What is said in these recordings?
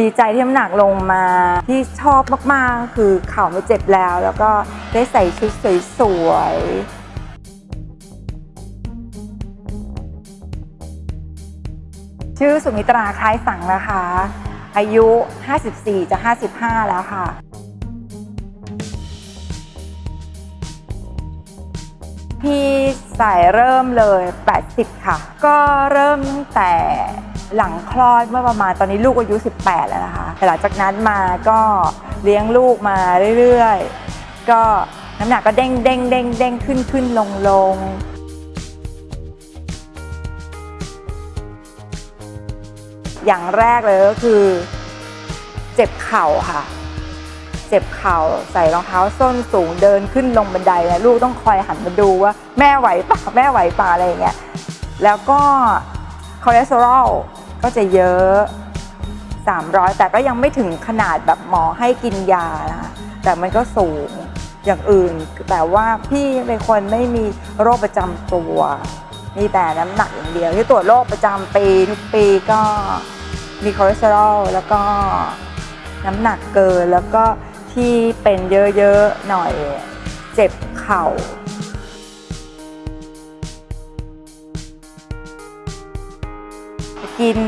ดีใจที่น้ำหนักลงมาที่ชอบมากๆ คือเข่าไม่เจ็บแล้ว แล้วก็ได้ใส่ชุดสวยๆ ชื่อสุมิตราคล้ายสังนะคะ อายุ 54 จะ 55 แล้วค่ะพี่สายเริ่มเลย 80 ค่ะ ก็เริ่มตั้งแต่ หลังคลอดเมื่อประมาณตอนนี้ลูกอายุ 18 แล้วนะคะแต่หลังจากนั้นมาก็เลี้ยงลูกมาเรื่อยๆ ก็น้ำหนักก็เด้งเด้งเด้งเด้งขึ้นขึ้นลงลงอย่างแรกเลยก็คือ เจ็บเข่าค่ะ เจ็บเข่าใส่รองเท้าส้นสูงเดินขึ้นลงบันไดนะลูกต้องคอยหันมาดูว่าแม่ไหวป่ะแม่ไหวป่ะอะไรอย่างเงี้ยแล้วก็คอเลสเตอรอล ก็จะเยอะ 300 แต่ก็ยังไม่ถึงขนาดแบบหมอให้กินยานะคะแต่มันก็สูงอย่างอื่น แต่ว่าพี่เป็นคนไม่มีโรคประจำตัว มีแต่น้ำหนักอย่างเดียว ที่ตรวจโรคประจำปีทุกปีก็มีคอเลสเตอรอลแล้วก็น้ำหนักเกินแล้วก็ที่เป็นเยอะๆหน่อยเจ็บเข่า กิน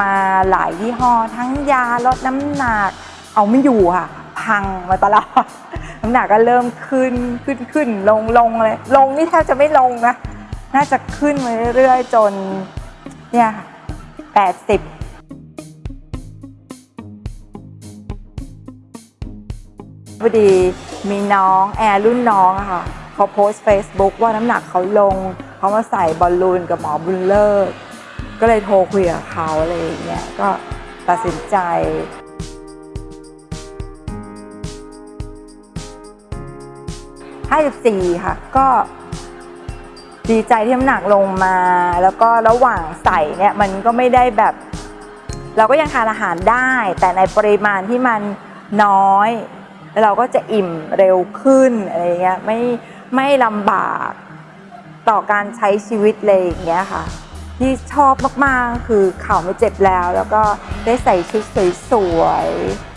มาหลายยี่ห้อ ทั้งยาลดน้ำหนัก เอาไม่อยู่ค่ะ พังมาตลอด น้ำหนักก็เริ่มขึ้นขึ้นขึ้นลงลงเลย ลงนี่แทบจะไม่ลงนะ น่าจะขึ้นมาเรื่อยๆ จนเนี่ยแปดสิบพอดีมีน้องแอร์รุ่นน้องอะค่ะเขาโพสต์ Facebook ว่าน้ำหนักเขาลงเขามาใส่บอลลูนกับหมอบุญเลิศ ก็เลยโทรคุยกับเขาอะไรอย่างเงี้ยก็ตัดสินใจ54ค่ะ ก็ดีใจที่น้ำหนักลงมา แล้วก็ระหว่างใส่เนี่ยมันก็ไม่ได้แบบ เราก็ยังทานอาหารได้ แต่ในปริมาณที่มันน้อยแล้วเราก็จะอิ่มเร็วขึ้นอะไรเงี้ยไม่ไม่ลำบากต่อการใช้ชีวิตเลยอย่างเงี้ยค่ะ ที่ชอบมากๆ คือเข่าไม่เจ็บแล้ว แล้วก็ได้ใส่ชุดสวยๆ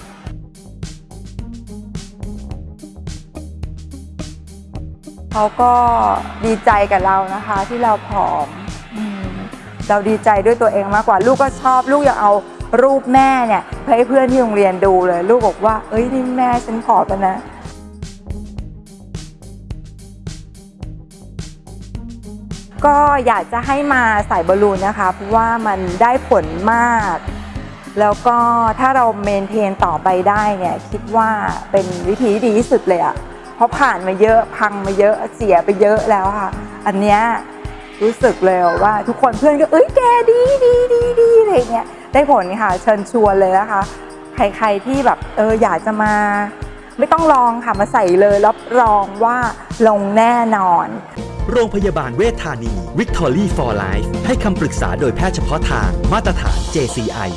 เขาก็ดีใจกับเรานะคะที่เราผอมอมเราดีใจด้วยตัวเองมากกว่าลูกก็ชอบลูกอยากเอารูปแม่เนี่ยไปให้เพื่อนที่โรงเรียนดูเลย ลูกบอกว่า เอ้ยนี่แม่ฉันผอมแล้วนะ ก็อยากจะให้มาใส่บอลลูนนะคะ เพราะว่ามันได้ผลมาก แล้วก็ถ้าเราเมนเทนต่อไปได้เนี่ยคิดว่าเป็นวิธีที่ดีที่สุดเลยอะเพราะผ่านมาเยอะพังมาเยอะเสียไปเยอะแล้วค่ะ อันเนี้ยรู้สึกเลยว่าทุกคนเพื่อนก็เอ้ยแกดีดีดีดีอะไรเงี้ยได้ผลค่ะเชิญชวนเลยนะคะ ใครๆที่แบบเอออยากจะมา ไม่ต้องลองค่ะมาใส่เลยรับรองว่าลงแน่นอน โรงพยาบาลเวชธานี Victory for Life ให้คำปรึกษาโดยแพทย์เฉพาะทางมาตรฐาน JCI